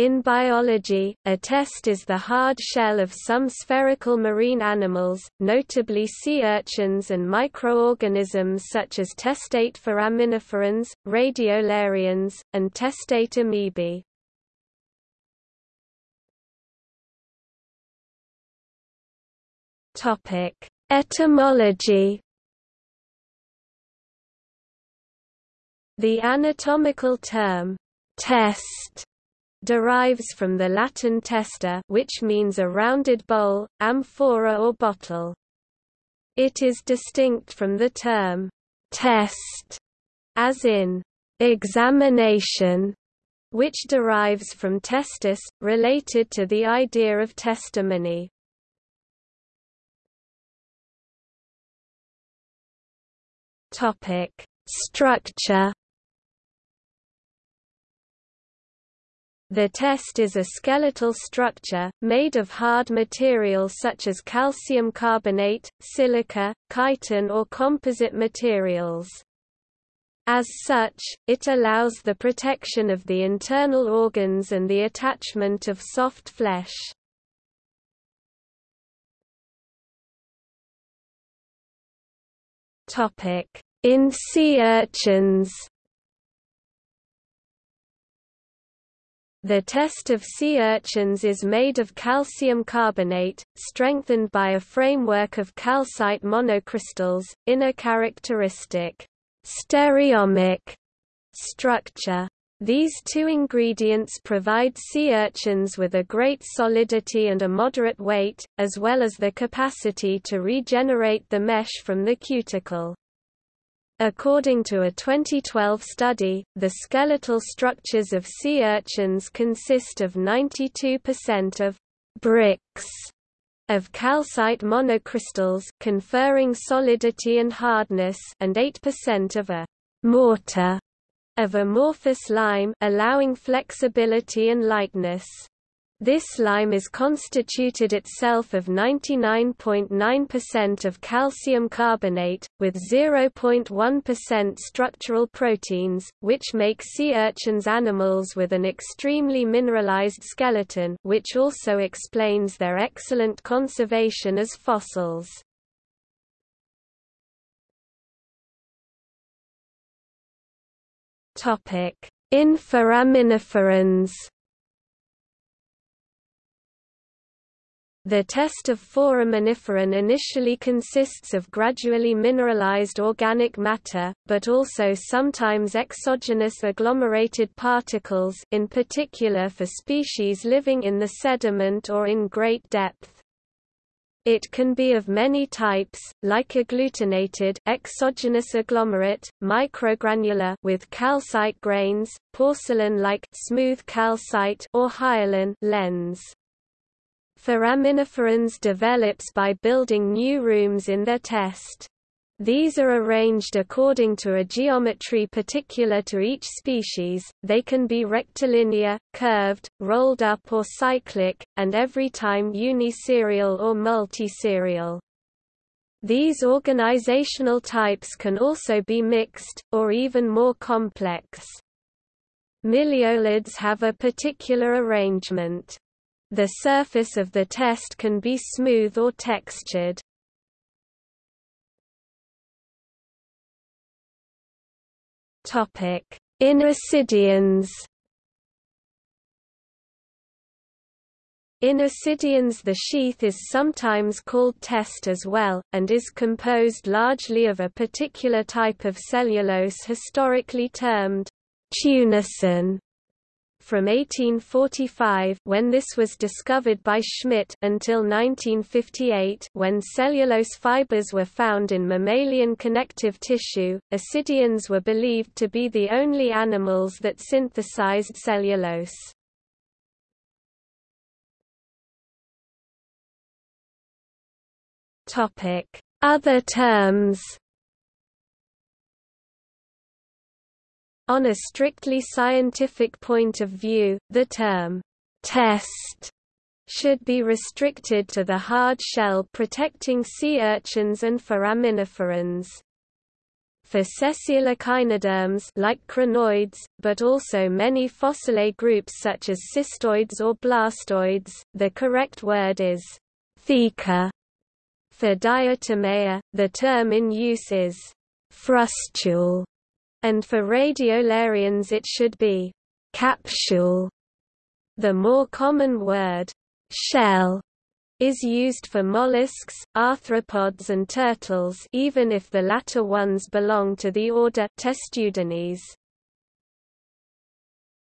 In biology, a test is the hard shell of some spherical marine animals, notably sea urchins and microorganisms such as testate foraminiferans, radiolarians, and testate amoebae. Etymology The anatomical term, test derives from the Latin testa which means a rounded bowl, amphora or bottle. It is distinct from the term test, as in examination, which derives from testis, related to the idea of testimony. Topic: Structure The test is a skeletal structure, made of hard material such as calcium carbonate, silica, chitin or composite materials. As such, it allows the protection of the internal organs and the attachment of soft flesh. In sea urchins The test of sea urchins is made of calcium carbonate, strengthened by a framework of calcite monocrystals, in a characteristic stereomic structure. These two ingredients provide sea urchins with a great solidity and a moderate weight, as well as the capacity to regenerate the mesh from the cuticle. According to a 2012 study, the skeletal structures of sea urchins consist of 92% of bricks of calcite monocrystals conferring solidity and hardness and 8% of a mortar of amorphous lime allowing flexibility and lightness. This lime is constituted itself of 99.9% of calcium carbonate, with 0.1% structural proteins, which make sea urchins animals with an extremely mineralized skeleton which also explains their excellent conservation as fossils. In The test of foraminiferan initially consists of gradually mineralized organic matter, but also sometimes exogenous agglomerated particles in particular for species living in the sediment or in great depth. It can be of many types, like agglutinated exogenous agglomerate, microgranular with calcite grains, porcelain-like smooth calcite or hyaline lens. Foraminiferans develops by building new rooms in their test. These are arranged according to a geometry particular to each species, they can be rectilinear, curved, rolled up or cyclic, and every time uniserial or multiserial. These organizational types can also be mixed, or even more complex. Miliolids have a particular arrangement. The surface of the test can be smooth or textured. In ascidians In ascidians the sheath is sometimes called test as well, and is composed largely of a particular type of cellulose historically termed tunicin from 1845 when this was discovered by Schmidt until 1958 when cellulose fibers were found in mammalian connective tissue. Ascidians were believed to be the only animals that synthesized cellulose. Topic: Other terms On a strictly scientific point of view, the term test should be restricted to the hard shell protecting sea urchins and foraminiferans. For sessile echinoderms like crinoids, but also many fossilate groups such as cystoids or blastoids, the correct word is theca. For diatomea, the term in use is frustule, and for radiolarians it should be capsule. The more common word shell is used for mollusks, arthropods and turtles even if the latter ones belong to the order Testudines.